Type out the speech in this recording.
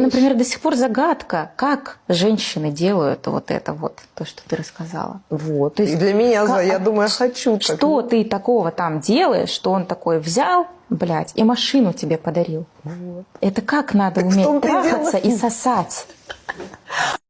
например, до сих пор загадка, как женщины делают вот это вот, то, что ты рассказала. Вот. То есть и для меня, как- я думаю, я хочу так. Что ты такого там делаешь, что он такой взял, блядь, и машину тебе подарил? Вот. Это как надо Так уметь и трахаться и сосать?